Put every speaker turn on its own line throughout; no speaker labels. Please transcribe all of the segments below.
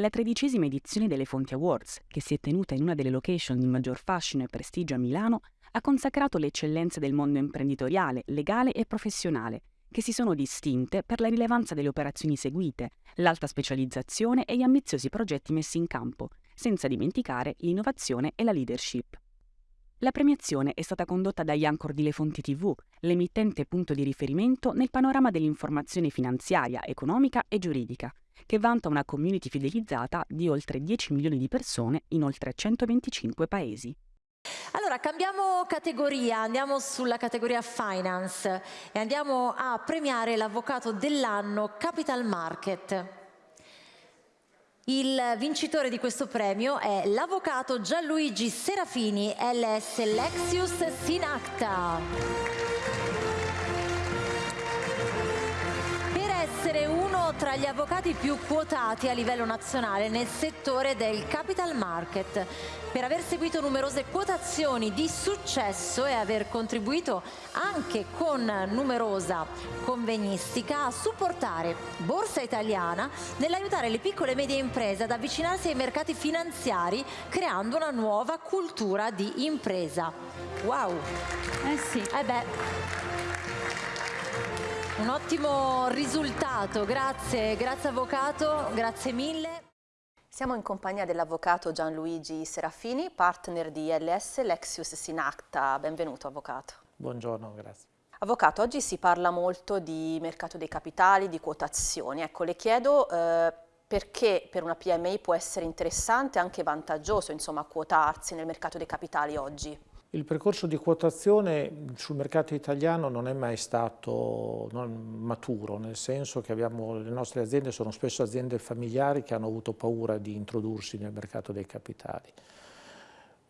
La tredicesima edizione delle Fonti Awards, che si è tenuta in una delle location di maggior fascino e prestigio a Milano, ha consacrato le eccellenze del mondo imprenditoriale, legale e professionale, che si sono distinte per la rilevanza delle operazioni seguite, l'alta specializzazione e gli ambiziosi progetti messi in campo, senza dimenticare l'innovazione e la leadership. La premiazione è stata condotta dagli Anchor di Le Fonti TV, l'emittente punto di riferimento nel panorama dell'informazione finanziaria, economica e giuridica, che vanta una community fidelizzata di oltre 10 milioni di persone in oltre 125 paesi.
Allora cambiamo categoria, andiamo sulla categoria finance e andiamo a premiare l'avvocato dell'anno Capital Market. Il vincitore di questo premio è l'avvocato Gianluigi Serafini, LS Lexius Sinacta. Tra gli avvocati più quotati a livello nazionale nel settore del capital market, per aver seguito numerose quotazioni di successo e aver contribuito anche con numerosa convegnistica a supportare Borsa Italiana nell'aiutare le piccole e medie imprese ad avvicinarsi ai mercati finanziari creando una nuova cultura di impresa. Wow!
Eh sì.
Eh beh, un ottimo risultato, grazie, grazie avvocato, grazie mille.
Siamo in compagnia dell'avvocato Gianluigi Serafini, partner di LS Lexius Sinacta. Benvenuto avvocato.
Buongiorno, grazie.
Avvocato, oggi si parla molto di mercato dei capitali, di quotazioni. Ecco, le chiedo eh, perché per una PMI può essere interessante e anche vantaggioso insomma, quotarsi nel mercato dei capitali oggi.
Il percorso di quotazione sul mercato italiano non è mai stato maturo, nel senso che abbiamo, le nostre aziende sono spesso aziende familiari che hanno avuto paura di introdursi nel mercato dei capitali.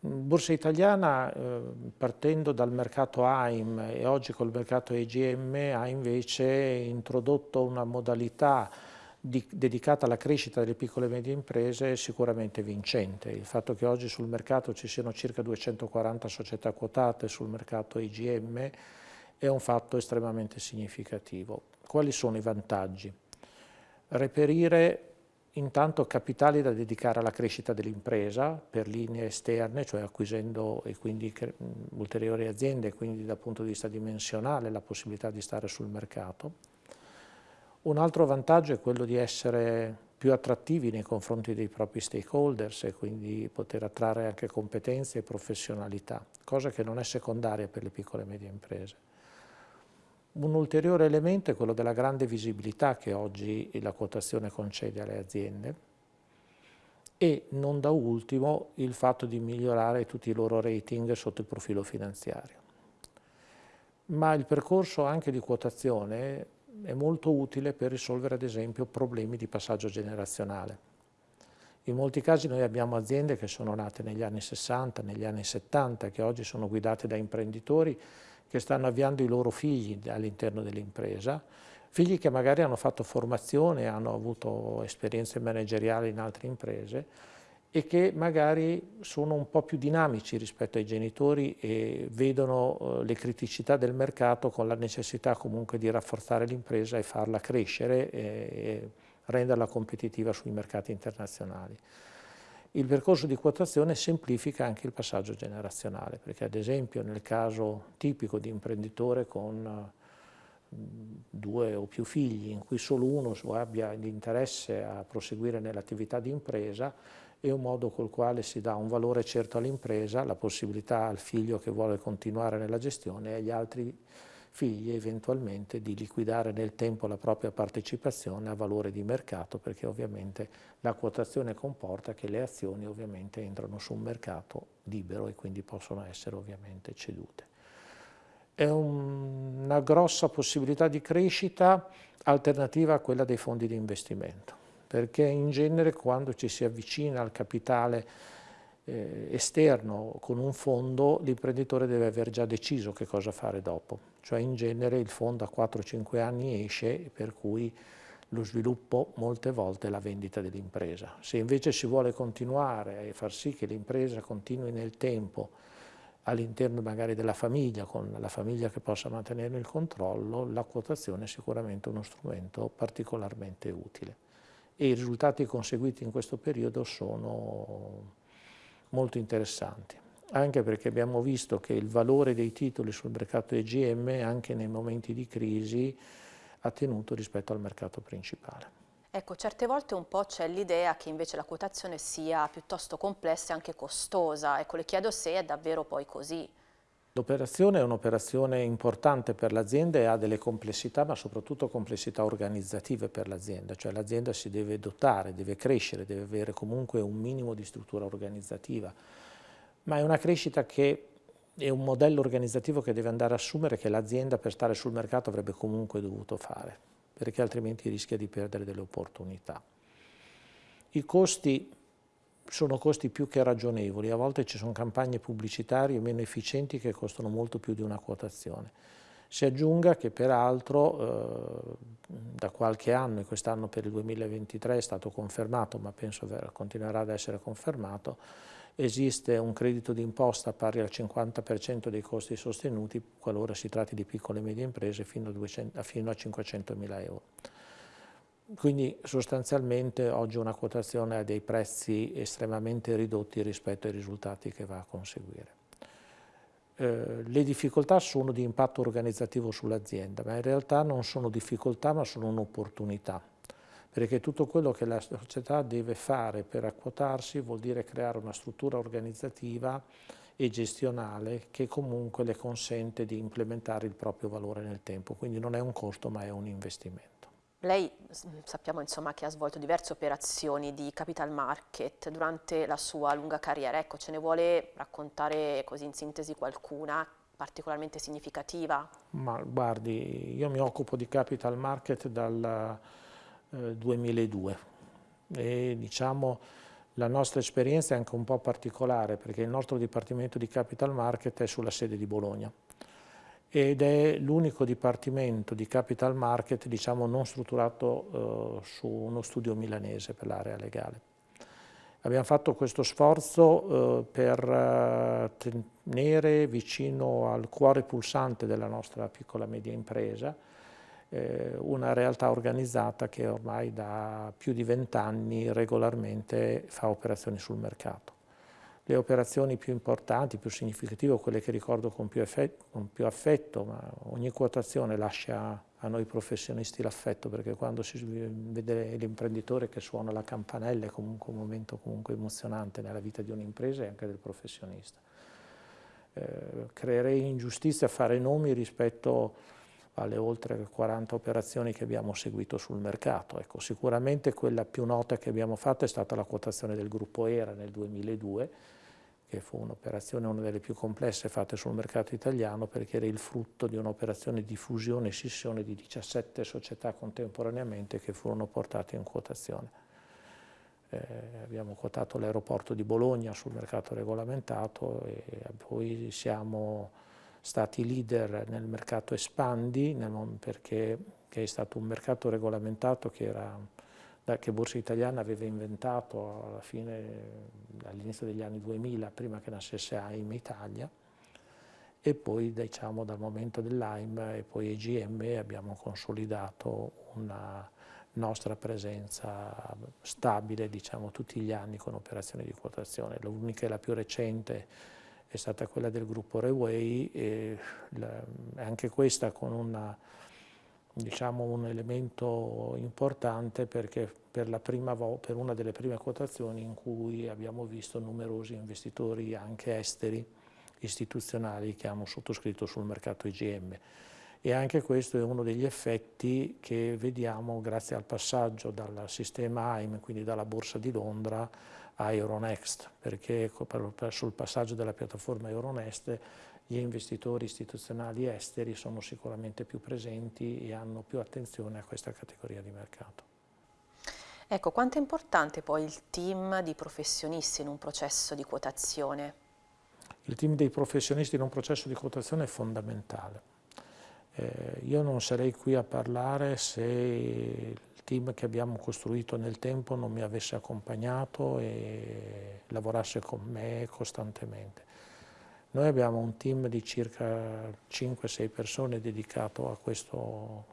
Borsa Italiana, eh, partendo dal mercato AIM e oggi col mercato EGM, ha invece introdotto una modalità di, dedicata alla crescita delle piccole e medie imprese è sicuramente vincente. Il fatto che oggi sul mercato ci siano circa 240 società quotate sul mercato IGM è un fatto estremamente significativo. Quali sono i vantaggi? Reperire intanto capitali da dedicare alla crescita dell'impresa per linee esterne, cioè acquisendo e quindi ulteriori aziende, quindi dal punto di vista dimensionale la possibilità di stare sul mercato un altro vantaggio è quello di essere più attrattivi nei confronti dei propri stakeholders e quindi poter attrarre anche competenze e professionalità, cosa che non è secondaria per le piccole e medie imprese. Un ulteriore elemento è quello della grande visibilità che oggi la quotazione concede alle aziende e non da ultimo il fatto di migliorare tutti i loro rating sotto il profilo finanziario. Ma il percorso anche di quotazione è molto utile per risolvere ad esempio problemi di passaggio generazionale. In molti casi noi abbiamo aziende che sono nate negli anni 60, negli anni 70, che oggi sono guidate da imprenditori che stanno avviando i loro figli all'interno dell'impresa, figli che magari hanno fatto formazione, hanno avuto esperienze manageriali in altre imprese e che magari sono un po' più dinamici rispetto ai genitori e vedono eh, le criticità del mercato con la necessità comunque di rafforzare l'impresa e farla crescere e, renderla competitiva sui mercati internazionali. Il percorso di quotazione semplifica anche il passaggio generazionale, perché ad esempio nel caso tipico di imprenditore con due o più figli in cui solo uno abbia l'interesse a proseguire nell'attività di impresa, è un modo col quale si dà un valore certo all'impresa, la possibilità al figlio che vuole continuare nella gestione e agli altri figli eventualmente di liquidare nel tempo la propria partecipazione a valore di mercato perché ovviamente la quotazione comporta che le azioni ovviamente entrano su un mercato libero e quindi possono essere ovviamente cedute. È un, una grossa possibilità di crescita alternativa a quella dei fondi di investimento perché in genere quando ci si avvicina al capitale eh, esterno con un fondo l'imprenditore deve aver già deciso che cosa fare dopo, cioè in genere il fondo a 4-5 anni esce per cui lo sviluppo molte volte è la vendita dell'impresa. Se invece si vuole continuare e far sì che l'impresa continui nel tempo all'interno magari della famiglia, con la famiglia che possa mantenere il controllo, la quotazione è sicuramente uno strumento particolarmente utile e i risultati conseguiti in questo periodo sono molto interessanti, anche perché abbiamo visto che il valore dei titoli sul mercato EGM anche nei momenti di crisi ha tenuto rispetto al mercato principale.
Ecco, certe volte un po' c'è l'idea che invece la quotazione sia piuttosto complessa e anche costosa. Ecco, le chiedo se è davvero poi così.
L'operazione è un'operazione importante per l'azienda e ha delle complessità, ma soprattutto complessità organizzative per l'azienda, cioè l'azienda si deve dotare, deve crescere, deve avere comunque un minimo di struttura organizzativa, ma è una crescita che è un modello organizzativo che deve andare a assumere che l'azienda per stare sul mercato avrebbe comunque dovuto fare, perché altrimenti rischia di perdere delle opportunità. I costi sono costi più che ragionevoli, a volte ci sono campagne pubblicitarie meno efficienti che costano molto più di una quotazione. Si aggiunga che peraltro eh, da qualche anno, e quest'anno per il 2023 è stato confermato, ma penso continuerà ad essere confermato, esiste un credito d'imposta pari al 50% dei costi sostenuti qualora si tratti di piccole e medie imprese fino a, 200, fino a 500 mila euro. Quindi sostanzialmente oggi una quotazione ha dei prezzi estremamente ridotti rispetto ai risultati che va a conseguire. Eh, le difficoltà sono di impatto organizzativo sull'azienda, ma in realtà non sono difficoltà ma sono un'opportunità, perché tutto quello che la società deve fare per acquotarsi vuol dire creare una struttura organizzativa e gestionale che comunque le consente di implementare il proprio valore nel tempo, quindi non è un costo ma è un investimento.
Lei sappiamo insomma, che ha svolto diverse operazioni di capital market durante la sua lunga carriera, ecco ce ne vuole raccontare così in sintesi qualcuna particolarmente significativa?
Ma guardi, io mi occupo di capital market dal eh, 2002 e diciamo la nostra esperienza è anche un po' particolare perché il nostro dipartimento di capital market è sulla sede di Bologna ed è l'unico dipartimento di capital market diciamo, non strutturato eh, su uno studio milanese per l'area legale. Abbiamo fatto questo sforzo eh, per eh, tenere vicino al cuore pulsante della nostra piccola e media impresa eh, una realtà organizzata che ormai da più di vent'anni regolarmente fa operazioni sul mercato le operazioni più importanti, più significative, quelle che ricordo con più, con più affetto, ma ogni quotazione lascia a noi professionisti l'affetto, perché quando si vede l'imprenditore che suona la campanella è comunque un momento comunque emozionante nella vita di un'impresa e anche del professionista. Eh, creerei ingiustizia a fare nomi rispetto alle oltre 40 operazioni che abbiamo seguito sul mercato. Ecco, sicuramente quella più nota che abbiamo fatto è stata la quotazione del gruppo ERA nel 2002, che fu un'operazione una delle più complesse fatte sul mercato italiano perché era il frutto di un'operazione di fusione e scissione di 17 società contemporaneamente che furono portate in quotazione. Eh, abbiamo quotato l'aeroporto di Bologna sul mercato regolamentato e poi siamo stati leader nel mercato Espandi nel, perché è stato un mercato regolamentato che era che Borsa Italiana aveva inventato alla fine, all'inizio degli anni 2000, prima che nascesse AIM Italia, e poi diciamo dal momento dell'AIM e poi EGM abbiamo consolidato una nostra presenza stabile diciamo tutti gli anni con operazioni di quotazione. L'unica e la più recente è stata quella del gruppo Reway e anche questa con una diciamo, un elemento importante perché per, per una delle prime quotazioni in cui abbiamo visto numerosi investitori anche esteri istituzionali che hanno sottoscritto sul mercato IGM e anche questo è uno degli effetti che vediamo grazie al passaggio dal sistema AIM, quindi dalla Borsa di Londra a Euronext, perché sul passaggio della piattaforma Euronext gli investitori istituzionali esteri sono sicuramente più presenti e hanno più attenzione a questa categoria di mercato.
Ecco, quanto è importante poi il team di professionisti in un processo di quotazione?
Il team dei professionisti in un processo di quotazione è fondamentale. Eh, io non sarei qui a parlare se il team che abbiamo costruito nel tempo non mi avesse accompagnato e lavorasse con me costantemente. Noi abbiamo un team di circa 5-6 persone dedicato a questo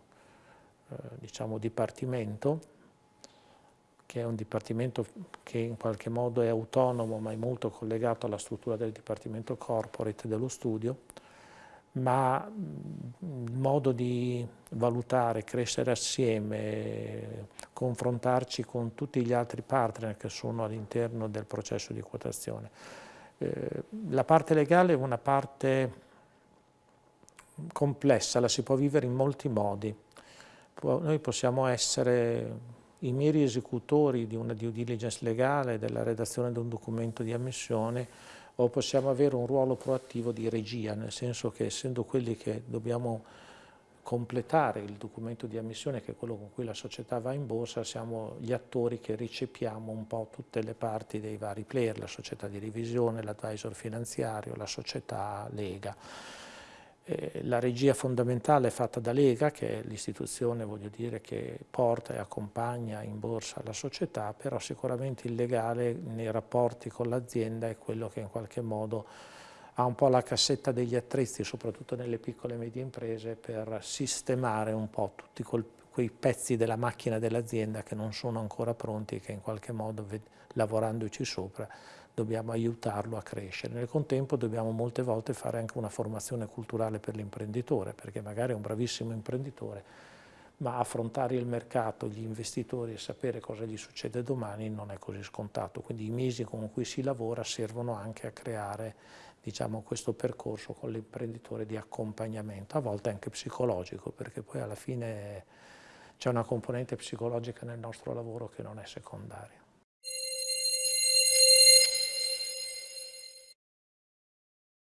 eh, diciamo, dipartimento che è un dipartimento che in qualche modo è autonomo ma è molto collegato alla struttura del dipartimento corporate dello studio, ma il modo di valutare, crescere assieme, confrontarci con tutti gli altri partner che sono all'interno del processo di quotazione. Eh, la parte legale è una parte complessa, la si può vivere in molti modi. Noi possiamo essere i meri esecutori di una due diligence legale, della redazione di un documento di ammissione, o possiamo avere un ruolo proattivo di regia, nel senso che essendo quelli che dobbiamo completare il documento di ammissione, che è quello con cui la società va in borsa, siamo gli attori che ricepiamo un po' tutte le parti dei vari player, la società di revisione, l'advisor finanziario, la società Lega. Eh, la regia fondamentale è fatta da Lega, che è l'istituzione che porta e accompagna in borsa la società, però sicuramente il legale nei rapporti con l'azienda è quello che in qualche modo ha un po' la cassetta degli attrezzi, soprattutto nelle piccole e medie imprese, per sistemare un po' tutti quei pezzi della macchina dell'azienda che non sono ancora pronti e che in qualche modo, lavorandoci sopra, dobbiamo aiutarlo a crescere. Nel contempo dobbiamo molte volte fare anche una formazione culturale per l'imprenditore, perché magari è un bravissimo imprenditore, ma affrontare il mercato, gli investitori e sapere cosa gli succede domani non è così scontato. Quindi i mesi con cui si lavora servono anche a creare diciamo, questo percorso con l'imprenditore di accompagnamento, a volte anche psicologico, perché poi alla fine c'è una componente psicologica nel nostro lavoro che non è secondaria.